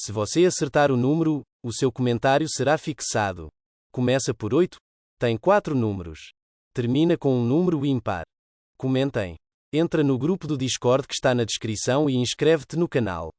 Se você acertar o número, o seu comentário será fixado. Começa por 8, tem 4 números. Termina com um número ímpar. Comentem. Entra no grupo do Discord que está na descrição e inscreve-te no canal.